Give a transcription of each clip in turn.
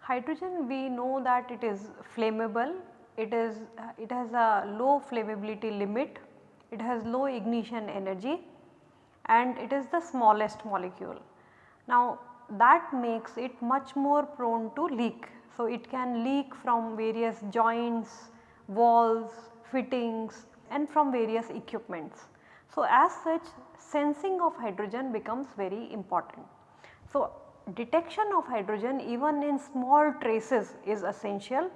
Hydrogen we know that it is flammable, it is it has a low flammability limit, it has low ignition energy. And it is the smallest molecule. Now that makes it much more prone to leak. So it can leak from various joints, walls, fittings and from various equipments. So as such sensing of hydrogen becomes very important. So detection of hydrogen even in small traces is essential.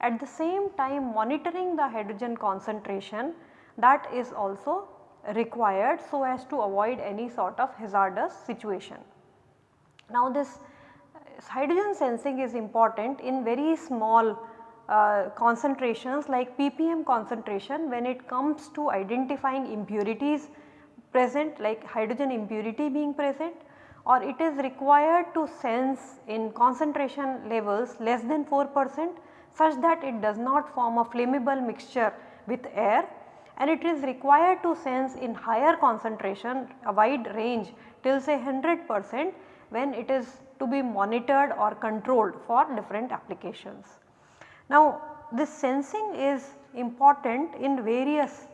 At the same time monitoring the hydrogen concentration that is also required so as to avoid any sort of hazardous situation. Now this hydrogen sensing is important in very small uh, concentrations like ppm concentration when it comes to identifying impurities present like hydrogen impurity being present or it is required to sense in concentration levels less than 4 percent such that it does not form a flammable mixture with air and it is required to sense in higher concentration a wide range till say 100 percent when it is to be monitored or controlled for different applications. Now this sensing is important in various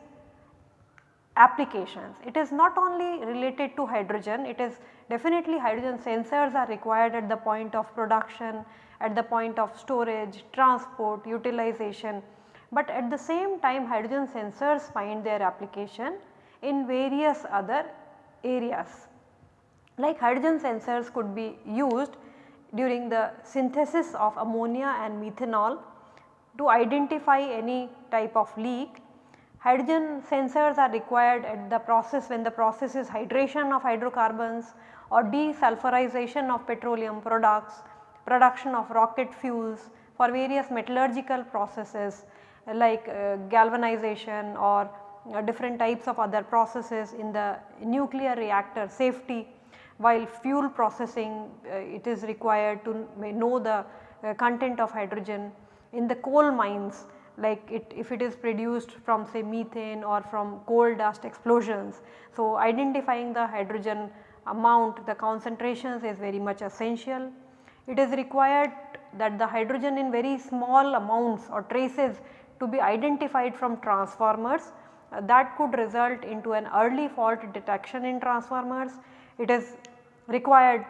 applications. It is not only related to hydrogen, it is definitely hydrogen sensors are required at the point of production, at the point of storage, transport, utilization. But at the same time hydrogen sensors find their application in various other areas. Like hydrogen sensors could be used during the synthesis of ammonia and methanol to identify any type of leak. Hydrogen sensors are required at the process when the process is hydration of hydrocarbons or desulfurization of petroleum products, production of rocket fuels for various metallurgical processes like uh, galvanization or uh, different types of other processes in the nuclear reactor safety while fuel processing uh, it is required to know the uh, content of hydrogen in the coal mines like it if it is produced from say methane or from coal dust explosions. So, identifying the hydrogen amount the concentrations is very much essential. It is required that the hydrogen in very small amounts or traces to be identified from transformers uh, that could result into an early fault detection in transformers. It is required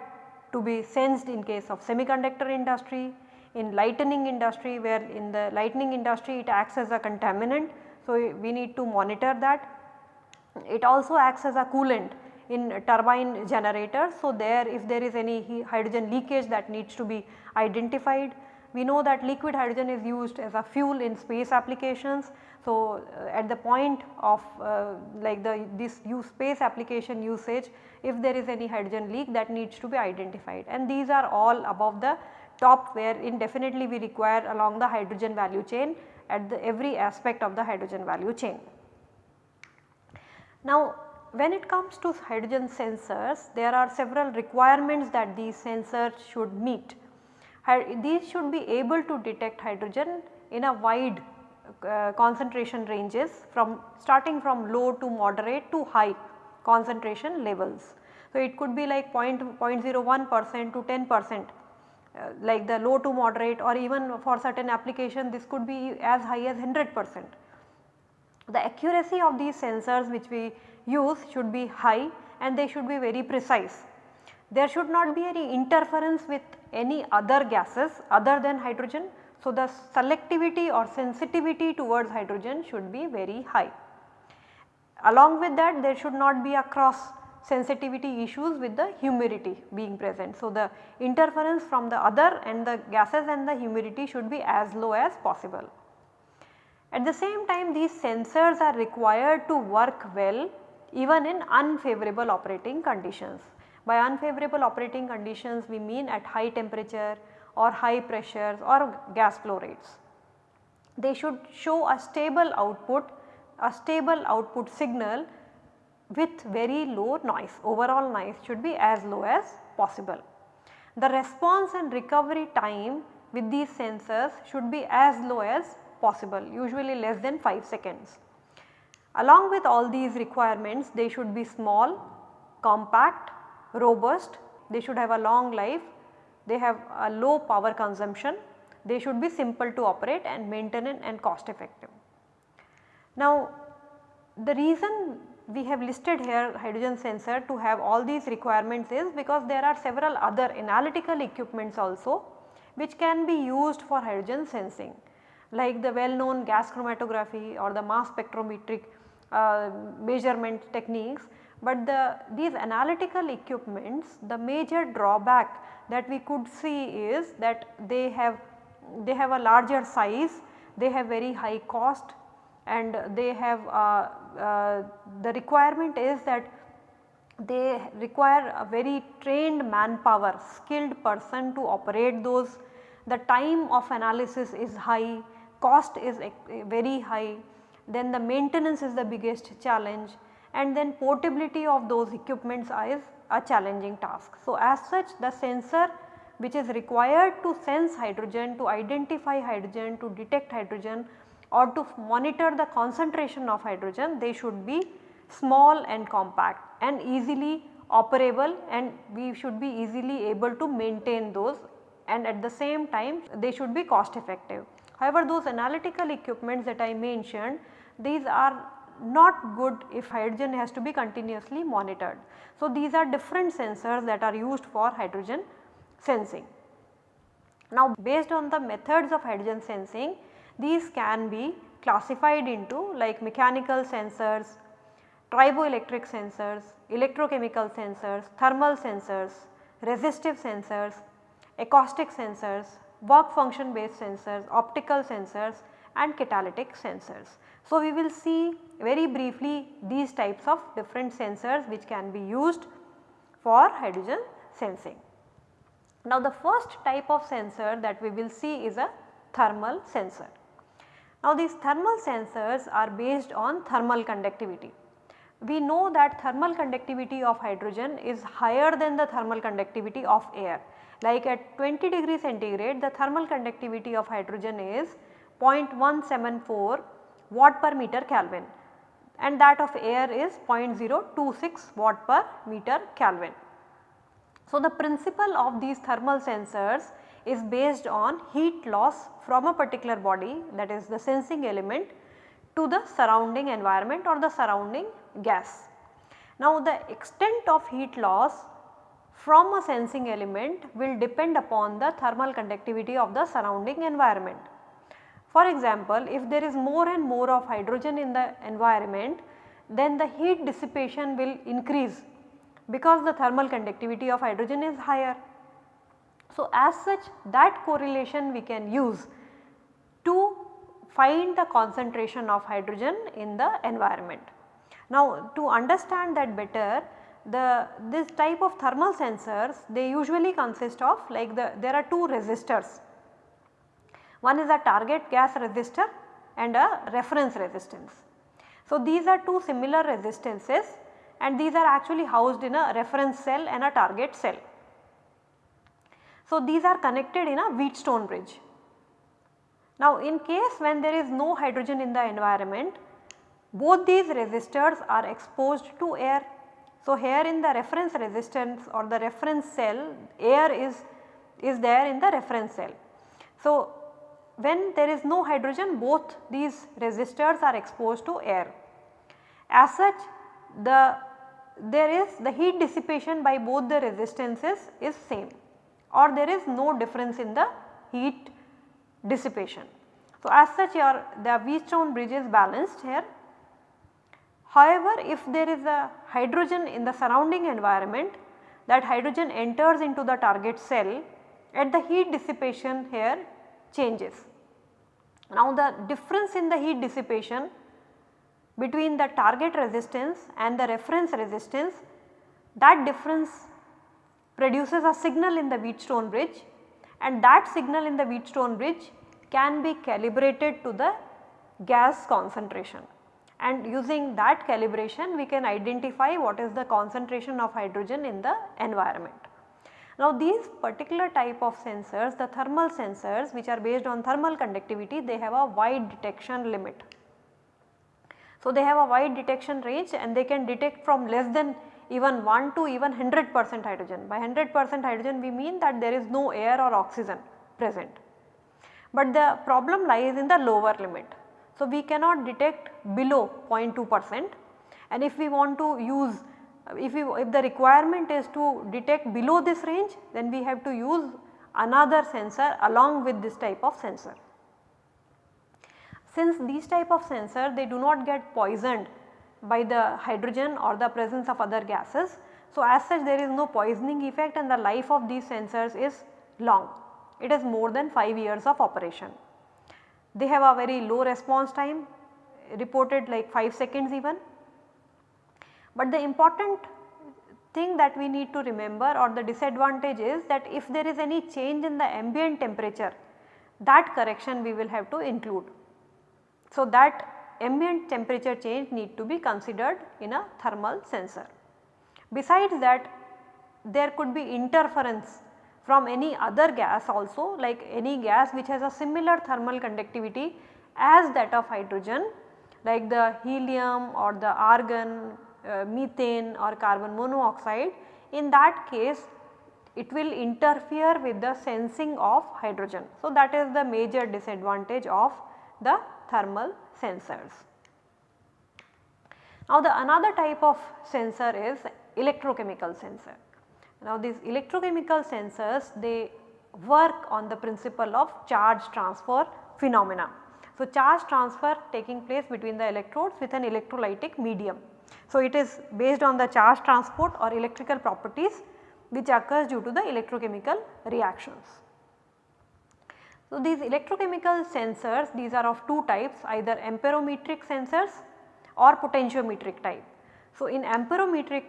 to be sensed in case of semiconductor industry, in lightning industry where in the lightning industry it acts as a contaminant. So, we need to monitor that. It also acts as a coolant in turbine generators. So, there if there is any hydrogen leakage that needs to be identified. We know that liquid hydrogen is used as a fuel in space applications. So, uh, at the point of uh, like the this use space application usage if there is any hydrogen leak that needs to be identified and these are all above the top where indefinitely we require along the hydrogen value chain at the every aspect of the hydrogen value chain. Now when it comes to hydrogen sensors there are several requirements that these sensors should meet. These should be able to detect hydrogen in a wide uh, concentration ranges from starting from low to moderate to high concentration levels. So, it could be like 0.01 percent to 10 percent uh, like the low to moderate or even for certain application this could be as high as 100 percent. The accuracy of these sensors which we use should be high and they should be very precise. There should not be any interference with any other gases other than hydrogen. So, the selectivity or sensitivity towards hydrogen should be very high. Along with that there should not be a cross sensitivity issues with the humidity being present. So, the interference from the other and the gases and the humidity should be as low as possible. At the same time these sensors are required to work well even in unfavorable operating conditions. By unfavorable operating conditions we mean at high temperature or high pressures or gas flow rates. They should show a stable output, a stable output signal with very low noise overall noise should be as low as possible. The response and recovery time with these sensors should be as low as possible usually less than 5 seconds. Along with all these requirements they should be small, compact, robust, they should have a long life, they have a low power consumption, they should be simple to operate and maintain and cost effective. Now the reason we have listed here hydrogen sensor to have all these requirements is because there are several other analytical equipments also which can be used for hydrogen sensing like the well known gas chromatography or the mass spectrometric uh, measurement techniques. But the these analytical equipments the major drawback that we could see is that they have they have a larger size, they have very high cost and they have uh, uh, the requirement is that they require a very trained manpower skilled person to operate those. The time of analysis is high cost is very high, then the maintenance is the biggest challenge and then portability of those equipments is a challenging task. So, as such the sensor which is required to sense hydrogen, to identify hydrogen, to detect hydrogen or to monitor the concentration of hydrogen, they should be small and compact and easily operable and we should be easily able to maintain those and at the same time they should be cost effective. However, those analytical equipments that I mentioned these are not good if hydrogen has to be continuously monitored. So, these are different sensors that are used for hydrogen sensing. Now, based on the methods of hydrogen sensing these can be classified into like mechanical sensors, triboelectric sensors, electrochemical sensors, thermal sensors, resistive sensors, acoustic sensors, work function based sensors, optical sensors and catalytic sensors. So, we will see very briefly these types of different sensors which can be used for hydrogen sensing. Now, the first type of sensor that we will see is a thermal sensor. Now, these thermal sensors are based on thermal conductivity. We know that thermal conductivity of hydrogen is higher than the thermal conductivity of air like at 20 degree centigrade the thermal conductivity of hydrogen is 0.174 watt per meter Kelvin and that of air is 0.026 watt per meter Kelvin. So, the principle of these thermal sensors is based on heat loss from a particular body that is the sensing element to the surrounding environment or the surrounding gas. Now, the extent of heat loss from a sensing element will depend upon the thermal conductivity of the surrounding environment. For example, if there is more and more of hydrogen in the environment then the heat dissipation will increase because the thermal conductivity of hydrogen is higher. So, as such that correlation we can use to find the concentration of hydrogen in the environment. Now, to understand that better the this type of thermal sensors they usually consist of like the there are two resistors. One is a target gas resistor and a reference resistance. So, these are two similar resistances and these are actually housed in a reference cell and a target cell. So, these are connected in a Wheatstone bridge. Now, in case when there is no hydrogen in the environment both these resistors are exposed to air so, here in the reference resistance or the reference cell air is, is there in the reference cell. So, when there is no hydrogen both these resistors are exposed to air. As such the there is the heat dissipation by both the resistances is same or there is no difference in the heat dissipation. So, as such your the Wheatstone bridge is balanced here However, if there is a hydrogen in the surrounding environment that hydrogen enters into the target cell at the heat dissipation here changes. Now the difference in the heat dissipation between the target resistance and the reference resistance that difference produces a signal in the Wheatstone bridge and that signal in the Wheatstone bridge can be calibrated to the gas concentration and using that calibration we can identify what is the concentration of hydrogen in the environment. Now these particular type of sensors the thermal sensors which are based on thermal conductivity they have a wide detection limit. So they have a wide detection range and they can detect from less than even 1 to even 100 percent hydrogen. By 100 percent hydrogen we mean that there is no air or oxygen present. But the problem lies in the lower limit. So we cannot detect below 0.2 percent and if we want to use if, we, if the requirement is to detect below this range then we have to use another sensor along with this type of sensor. Since these type of sensor they do not get poisoned by the hydrogen or the presence of other gases. So, as such there is no poisoning effect and the life of these sensors is long. It is more than 5 years of operation. They have a very low response time reported like 5 seconds even but the important thing that we need to remember or the disadvantage is that if there is any change in the ambient temperature that correction we will have to include. So, that ambient temperature change need to be considered in a thermal sensor. Besides that there could be interference from any other gas also like any gas which has a similar thermal conductivity as that of hydrogen like the helium or the argon uh, methane or carbon monoxide in that case it will interfere with the sensing of hydrogen. So, that is the major disadvantage of the thermal sensors. Now, the another type of sensor is electrochemical sensor. Now, these electrochemical sensors they work on the principle of charge transfer phenomena. So, charge transfer taking place between the electrodes with an electrolytic medium. So, it is based on the charge transport or electrical properties which occurs due to the electrochemical reactions. So, these electrochemical sensors these are of two types either amperometric sensors or potentiometric type. So, in amperometric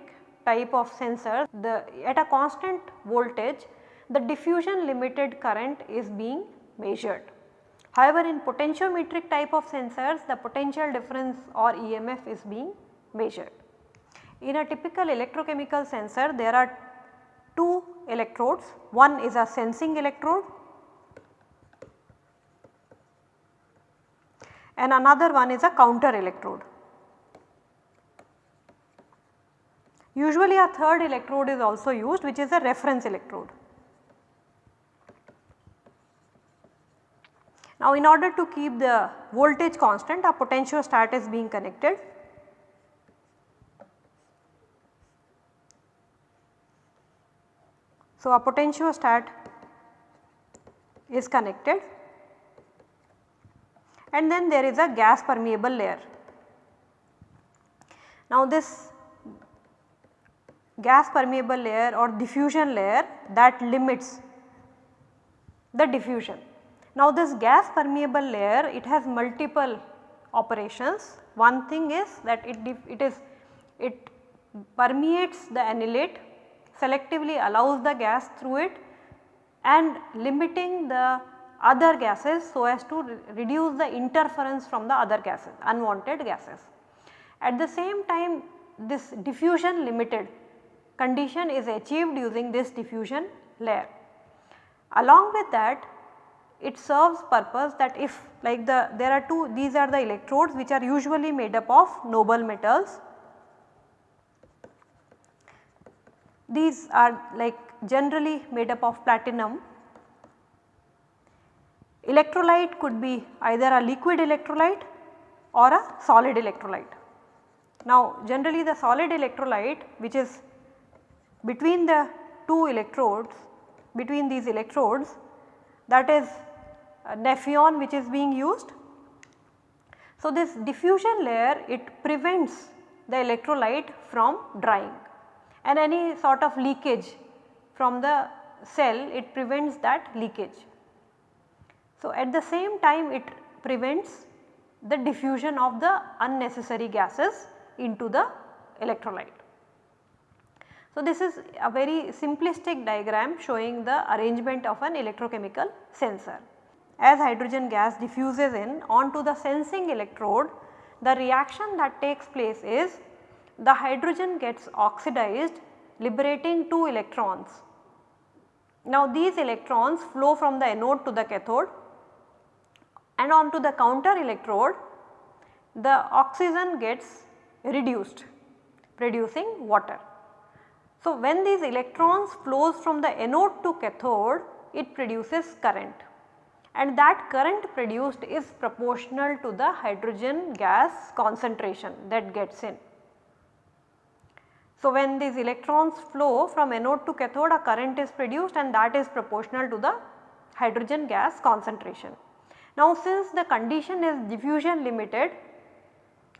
type of sensors the at a constant voltage the diffusion limited current is being measured. However, in potentiometric type of sensors the potential difference or EMF is being measured. In a typical electrochemical sensor there are two electrodes, one is a sensing electrode and another one is a counter electrode. Usually a third electrode is also used which is a reference electrode. Now in order to keep the voltage constant a potentiostat is being connected So, a potentiostat is connected and then there is a gas permeable layer. Now, this gas permeable layer or diffusion layer that limits the diffusion. Now, this gas permeable layer it has multiple operations. One thing is that it, it is it permeates the analyte selectively allows the gas through it and limiting the other gases so as to re reduce the interference from the other gases unwanted gases. At the same time this diffusion limited condition is achieved using this diffusion layer. Along with that it serves purpose that if like the there are two these are the electrodes which are usually made up of noble metals These are like generally made up of platinum. Electrolyte could be either a liquid electrolyte or a solid electrolyte. Now generally the solid electrolyte which is between the two electrodes between these electrodes that is uh, Nafion which is being used. So this diffusion layer it prevents the electrolyte from drying and any sort of leakage from the cell it prevents that leakage. So, at the same time it prevents the diffusion of the unnecessary gases into the electrolyte. So, this is a very simplistic diagram showing the arrangement of an electrochemical sensor. As hydrogen gas diffuses in onto the sensing electrode, the reaction that takes place is the hydrogen gets oxidized liberating 2 electrons Now these electrons flow from the anode to the cathode and onto the counter electrode the oxygen gets reduced producing water. So when these electrons flows from the anode to cathode it produces current and that current produced is proportional to the hydrogen gas concentration that gets in. So, when these electrons flow from anode to cathode a current is produced and that is proportional to the hydrogen gas concentration. Now, since the condition is diffusion limited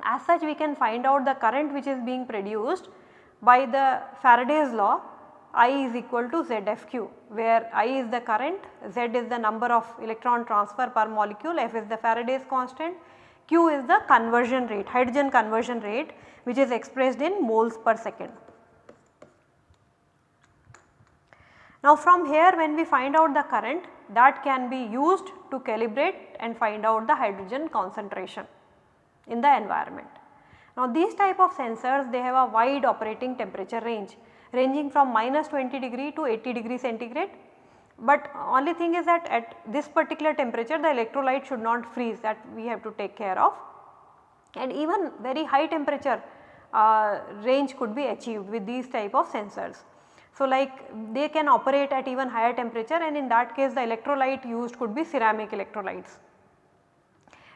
as such we can find out the current which is being produced by the Faraday's law I is equal to ZFQ where I is the current, Z is the number of electron transfer per molecule, F is the Faraday's constant, Q is the conversion rate, hydrogen conversion rate which is expressed in moles per second. Now from here when we find out the current that can be used to calibrate and find out the hydrogen concentration in the environment. Now these type of sensors they have a wide operating temperature range ranging from minus 20 degree to 80 degree centigrade. But only thing is that at this particular temperature the electrolyte should not freeze that we have to take care of and even very high temperature uh, range could be achieved with these type of sensors. So, like they can operate at even higher temperature and in that case the electrolyte used could be ceramic electrolytes.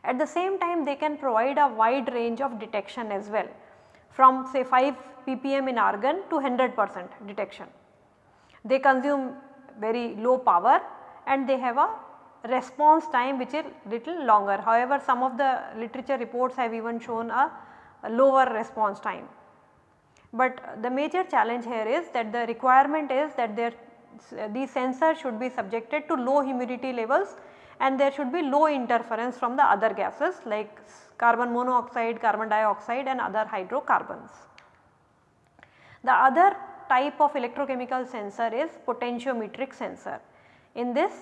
At the same time they can provide a wide range of detection as well from say 5 ppm in argon to 100 percent detection. They consume very low power and they have a response time which is little longer. However, some of the literature reports have even shown a, a lower response time. But the major challenge here is that the requirement is that their these sensors should be subjected to low humidity levels and there should be low interference from the other gases like carbon monoxide, carbon dioxide and other hydrocarbons. The other type of electrochemical sensor is potentiometric sensor. In this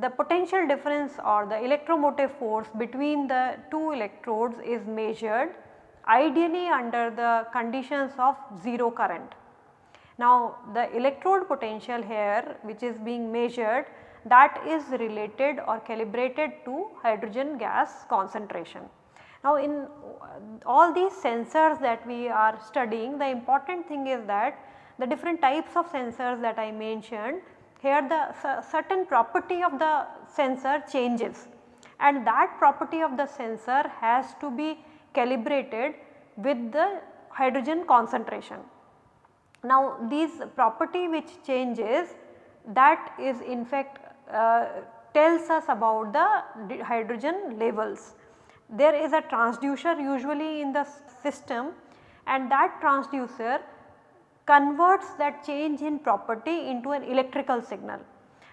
the potential difference or the electromotive force between the two electrodes is measured ideally under the conditions of 0 current. Now the electrode potential here which is being measured that is related or calibrated to hydrogen gas concentration. Now in all these sensors that we are studying the important thing is that the different types of sensors that I mentioned here the certain property of the sensor changes and that property of the sensor has to be calibrated with the hydrogen concentration. Now these property which changes that is in fact uh, tells us about the hydrogen levels there is a transducer usually in the system and that transducer converts that change in property into an electrical signal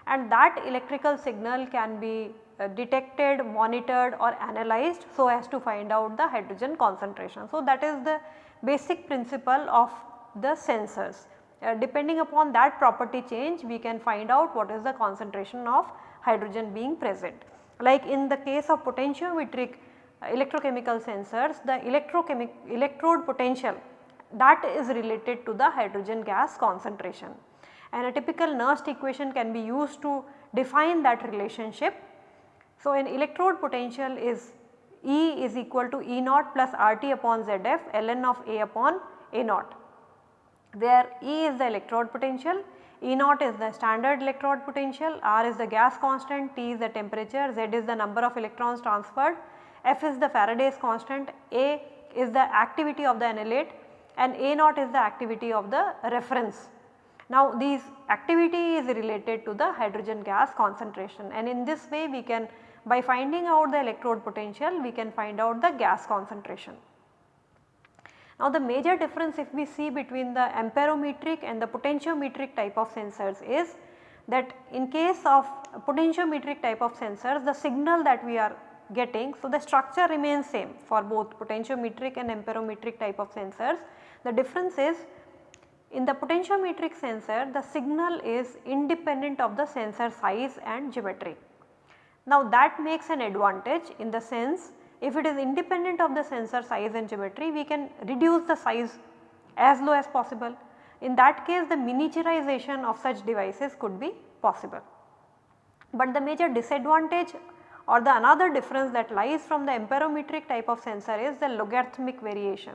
and that electrical signal can be uh, detected, monitored or analyzed so as to find out the hydrogen concentration. So, that is the basic principle of the sensors. Uh, depending upon that property change we can find out what is the concentration of hydrogen being present. Like in the case of potentiometric electrochemical sensors the electrochemic electrode potential that is related to the hydrogen gas concentration and a typical Nernst equation can be used to define that relationship. So, an electrode potential is E is equal to E naught plus RT upon ZF ln of A upon A naught where E is the electrode potential, E naught is the standard electrode potential, R is the gas constant, T is the temperature, Z is the number of electrons transferred F is the Faraday's constant, A is the activity of the analyte and A naught is the activity of the reference. Now these activity is related to the hydrogen gas concentration and in this way we can by finding out the electrode potential we can find out the gas concentration. Now the major difference if we see between the amperometric and the potentiometric type of sensors is that in case of potentiometric type of sensors the signal that we are getting. So, the structure remains same for both potentiometric and amperometric type of sensors. The difference is in the potentiometric sensor the signal is independent of the sensor size and geometry. Now that makes an advantage in the sense if it is independent of the sensor size and geometry we can reduce the size as low as possible. In that case the miniaturization of such devices could be possible. But the major disadvantage or the another difference that lies from the amperometric type of sensor is the logarithmic variation.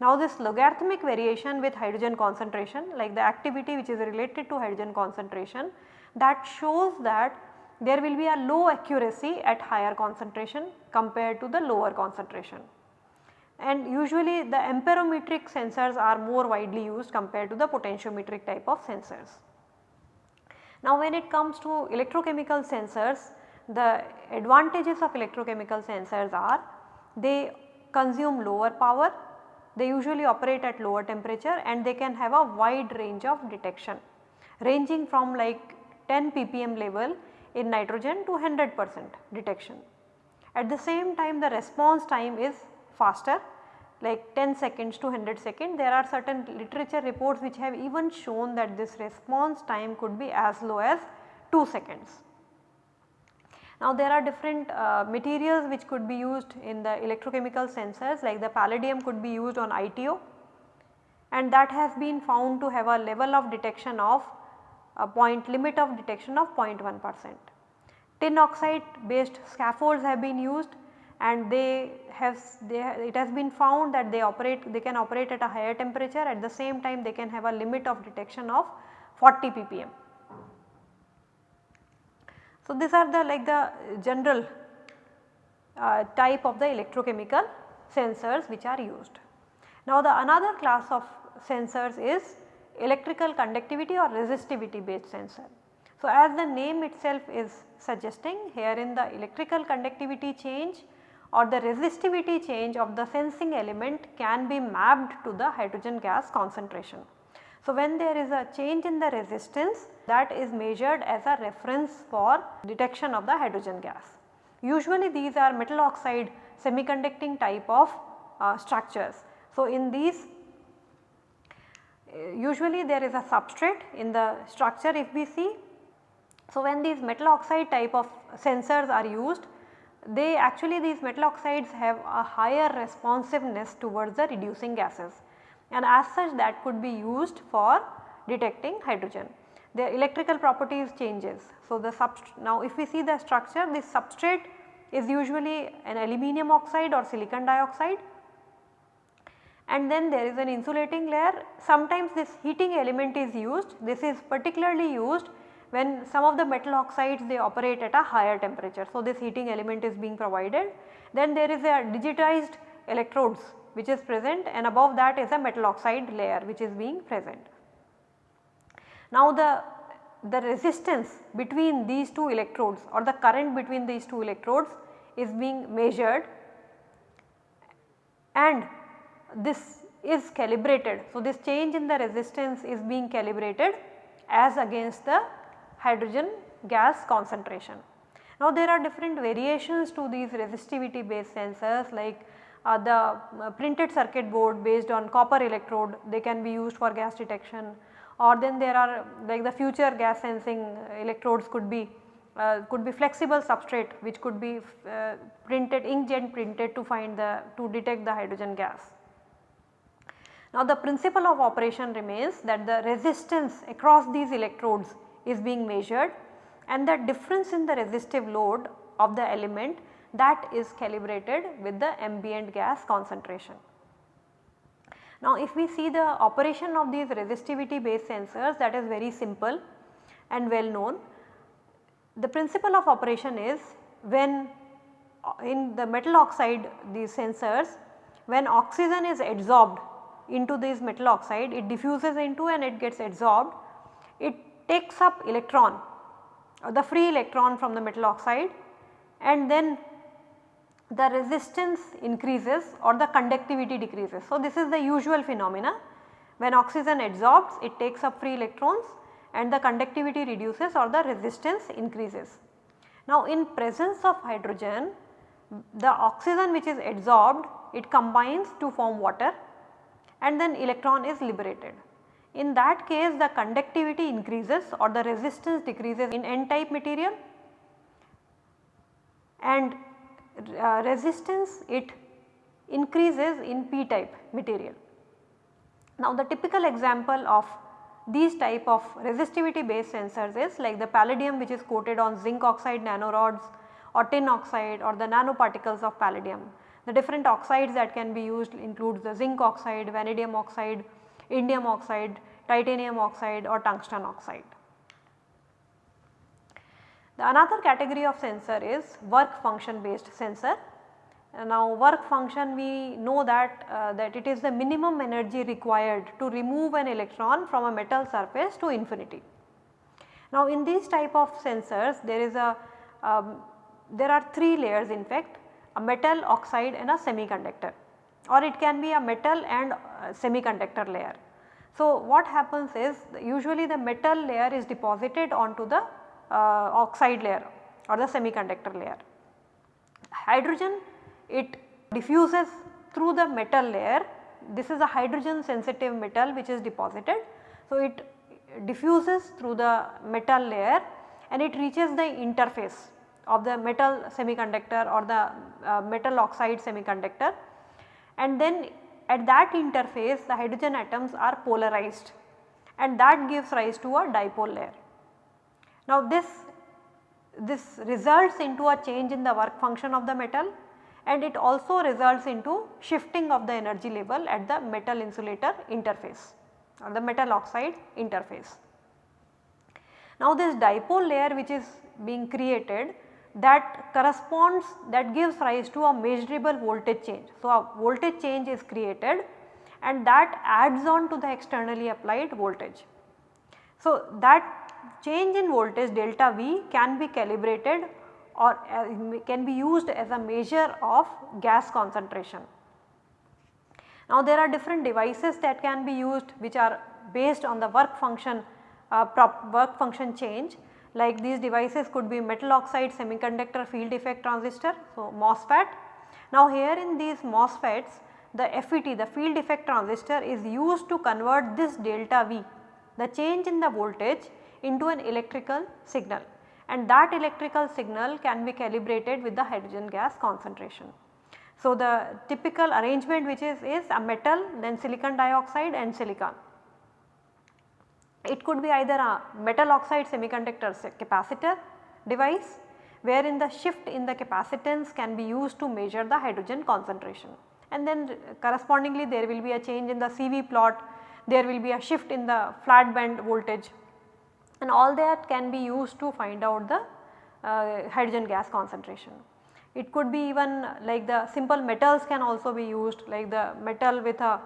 Now this logarithmic variation with hydrogen concentration like the activity which is related to hydrogen concentration that shows that there will be a low accuracy at higher concentration compared to the lower concentration. And usually the amperometric sensors are more widely used compared to the potentiometric type of sensors. Now when it comes to electrochemical sensors, the advantages of electrochemical sensors are they consume lower power, they usually operate at lower temperature and they can have a wide range of detection ranging from like 10 ppm level in nitrogen to 100 percent detection. At the same time the response time is faster like 10 seconds to 100 seconds. There are certain literature reports which have even shown that this response time could be as low as 2 seconds. Now there are different uh, materials which could be used in the electrochemical sensors like the palladium could be used on ITO and that has been found to have a level of detection of a point limit of detection of 0.1 percent. Tin oxide based scaffolds have been used and they have they it has been found that they operate they can operate at a higher temperature at the same time they can have a limit of detection of 40 ppm. So, these are the like the general uh, type of the electrochemical sensors which are used. Now, the another class of sensors is electrical conductivity or resistivity based sensor. So, as the name itself is suggesting here in the electrical conductivity change or the resistivity change of the sensing element can be mapped to the hydrogen gas concentration. So, when there is a change in the resistance that is measured as a reference for detection of the hydrogen gas. Usually these are metal oxide semiconducting type of uh, structures. So, in these uh, usually there is a substrate in the structure if we see. So, when these metal oxide type of sensors are used they actually these metal oxides have a higher responsiveness towards the reducing gases and as such that could be used for detecting hydrogen. The electrical properties changes. So, the now if we see the structure this substrate is usually an aluminum oxide or silicon dioxide and then there is an insulating layer. Sometimes this heating element is used, this is particularly used when some of the metal oxides they operate at a higher temperature. So, this heating element is being provided. Then there is a digitized electrodes which is present and above that is a metal oxide layer which is being present. Now the, the resistance between these two electrodes or the current between these two electrodes is being measured and this is calibrated. So, this change in the resistance is being calibrated as against the hydrogen gas concentration. Now, there are different variations to these resistivity based sensors like the uh, printed circuit board based on copper electrode they can be used for gas detection or then there are like the future gas sensing electrodes could be uh, could be flexible substrate which could be uh, printed inkjet printed to find the to detect the hydrogen gas. Now the principle of operation remains that the resistance across these electrodes is being measured and the difference in the resistive load of the element that is calibrated with the ambient gas concentration. Now if we see the operation of these resistivity based sensors that is very simple and well known. The principle of operation is when uh, in the metal oxide these sensors when oxygen is adsorbed into this metal oxide it diffuses into and it gets adsorbed it takes up electron uh, the free electron from the metal oxide and then the resistance increases or the conductivity decreases. So, this is the usual phenomena when oxygen adsorbs it takes up free electrons and the conductivity reduces or the resistance increases. Now, in presence of hydrogen the oxygen which is adsorbed it combines to form water and then electron is liberated. In that case the conductivity increases or the resistance decreases in n type material and uh, resistance it increases in p type material. Now the typical example of these type of resistivity based sensors is like the palladium which is coated on zinc oxide nanorods or tin oxide or the nanoparticles of palladium. The different oxides that can be used includes the zinc oxide, vanadium oxide, indium oxide, titanium oxide or tungsten oxide. The another category of sensor is work function based sensor. Uh, now work function we know that uh, that it is the minimum energy required to remove an electron from a metal surface to infinity. Now in these type of sensors there is a um, there are 3 layers in fact a metal oxide and a semiconductor or it can be a metal and semiconductor layer. So what happens is usually the metal layer is deposited onto the uh, oxide layer or the semiconductor layer. Hydrogen it diffuses through the metal layer this is a hydrogen sensitive metal which is deposited. So, it diffuses through the metal layer and it reaches the interface of the metal semiconductor or the uh, metal oxide semiconductor and then at that interface the hydrogen atoms are polarized and that gives rise to a dipole layer. Now this, this results into a change in the work function of the metal and it also results into shifting of the energy level at the metal insulator interface or the metal oxide interface. Now this dipole layer which is being created that corresponds that gives rise to a measurable voltage change. So a voltage change is created and that adds on to the externally applied voltage. So that change in voltage delta V can be calibrated or uh, can be used as a measure of gas concentration. Now there are different devices that can be used which are based on the work function uh, work function change like these devices could be metal oxide semiconductor field effect transistor so MOSFET. Now here in these MOSFETs the FET the field effect transistor is used to convert this delta V the change in the voltage into an electrical signal and that electrical signal can be calibrated with the hydrogen gas concentration. So, the typical arrangement which is, is a metal then silicon dioxide and silicon. It could be either a metal oxide semiconductor capacitor device wherein the shift in the capacitance can be used to measure the hydrogen concentration and then correspondingly there will be a change in the CV plot, there will be a shift in the flat band voltage and all that can be used to find out the uh, hydrogen gas concentration. It could be even like the simple metals can also be used like the metal with a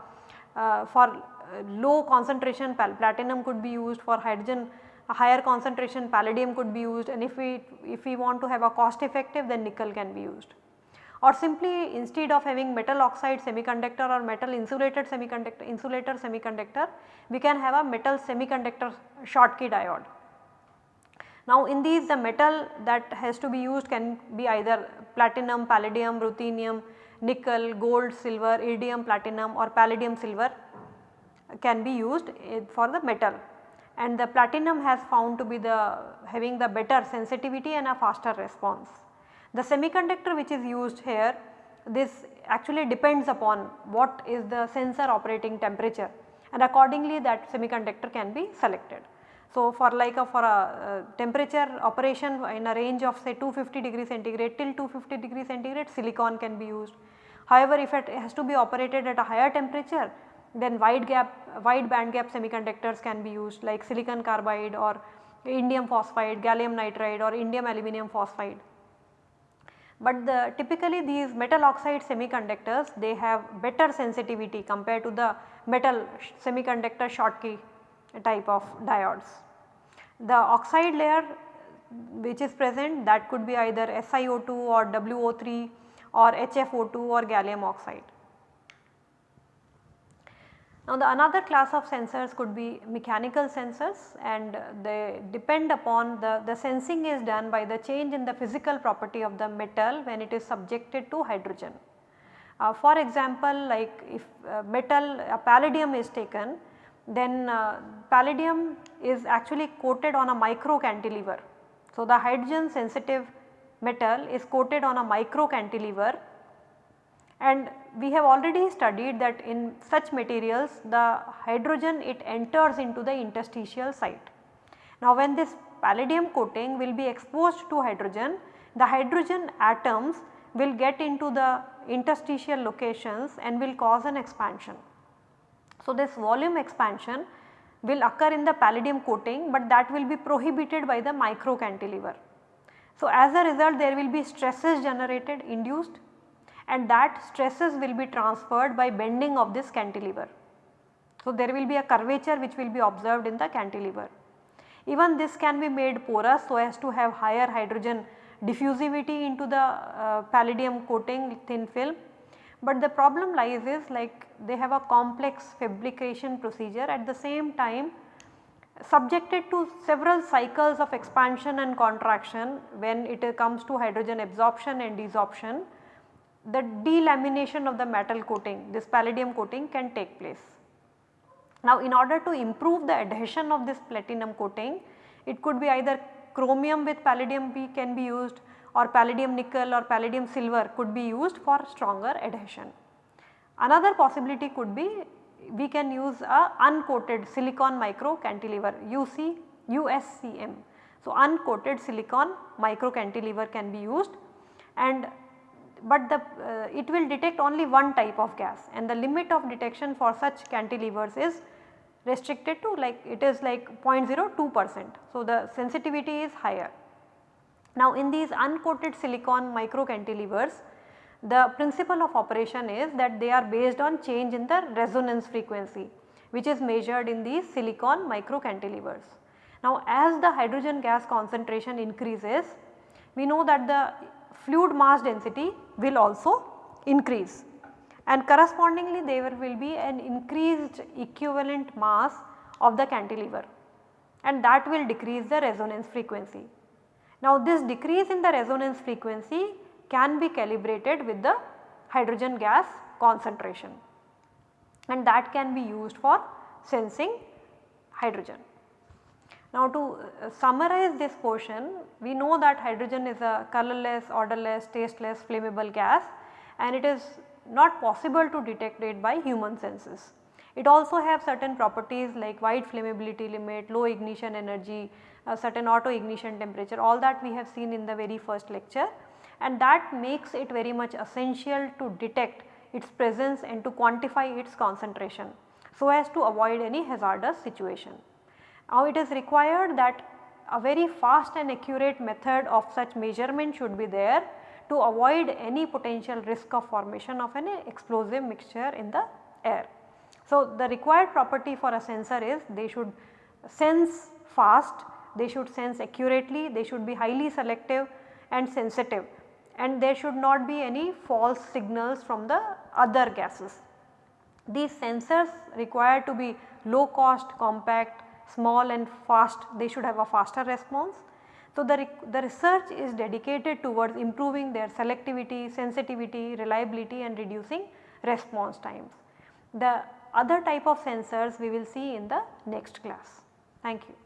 uh, for low concentration platinum could be used for hydrogen a higher concentration palladium could be used and if we if we want to have a cost effective then nickel can be used or simply instead of having metal oxide semiconductor or metal insulated semiconductor insulator semiconductor we can have a metal semiconductor Schottky diode. Now in these the metal that has to be used can be either platinum, palladium, ruthenium, nickel, gold, silver, iridium, platinum or palladium silver can be used eh, for the metal and the platinum has found to be the having the better sensitivity and a faster response. The semiconductor which is used here this actually depends upon what is the sensor operating temperature and accordingly that semiconductor can be selected. So, for like a for a uh, temperature operation in a range of say 250 degree centigrade till 250 degree centigrade silicon can be used. However, if it has to be operated at a higher temperature then wide gap wide band gap semiconductors can be used like silicon carbide or indium phosphide, gallium nitride or indium aluminum phosphide. But the typically these metal oxide semiconductors they have better sensitivity compared to the metal semiconductor Schottky type of diodes. The oxide layer which is present that could be either SiO2 or WO3 or HFO2 or gallium oxide. Now the another class of sensors could be mechanical sensors and they depend upon the, the sensing is done by the change in the physical property of the metal when it is subjected to hydrogen. Uh, for example, like if uh, metal uh, palladium is taken then uh, palladium is actually coated on a micro cantilever. So the hydrogen sensitive metal is coated on a micro cantilever and we have already studied that in such materials the hydrogen it enters into the interstitial site. Now when this palladium coating will be exposed to hydrogen, the hydrogen atoms will get into the interstitial locations and will cause an expansion. So this volume expansion will occur in the palladium coating, but that will be prohibited by the micro cantilever. So as a result there will be stresses generated induced and that stresses will be transferred by bending of this cantilever. So there will be a curvature which will be observed in the cantilever. Even this can be made porous so as to have higher hydrogen diffusivity into the uh, palladium coating thin film. But the problem lies is like they have a complex fabrication procedure at the same time subjected to several cycles of expansion and contraction when it comes to hydrogen absorption and desorption the delamination of the metal coating this palladium coating can take place. Now in order to improve the adhesion of this platinum coating it could be either chromium with palladium B can be used or palladium nickel or palladium silver could be used for stronger adhesion. Another possibility could be we can use a uncoated silicon micro cantilever UC USCM. So uncoated silicon micro cantilever can be used and but the uh, it will detect only one type of gas and the limit of detection for such cantilevers is restricted to like it is like 0.02 percent. So, the sensitivity is higher. Now, in these uncoated silicon micro cantilevers the principle of operation is that they are based on change in the resonance frequency which is measured in these silicon micro cantilevers. Now, as the hydrogen gas concentration increases we know that the fluid mass density will also increase and correspondingly there will be an increased equivalent mass of the cantilever and that will decrease the resonance frequency. Now this decrease in the resonance frequency can be calibrated with the hydrogen gas concentration and that can be used for sensing hydrogen. Now to uh, summarize this portion, we know that hydrogen is a colorless, odorless, tasteless, flammable gas and it is not possible to detect it by human senses. It also have certain properties like wide flammability limit, low ignition energy, a certain auto ignition temperature all that we have seen in the very first lecture and that makes it very much essential to detect its presence and to quantify its concentration so as to avoid any hazardous situation. Now it is required that a very fast and accurate method of such measurement should be there to avoid any potential risk of formation of an explosive mixture in the air. So the required property for a sensor is they should sense fast, they should sense accurately, they should be highly selective and sensitive and there should not be any false signals from the other gases. These sensors require to be low cost, compact, small and fast they should have a faster response. So, the, the research is dedicated towards improving their selectivity, sensitivity, reliability and reducing response times. The other type of sensors we will see in the next class. Thank you.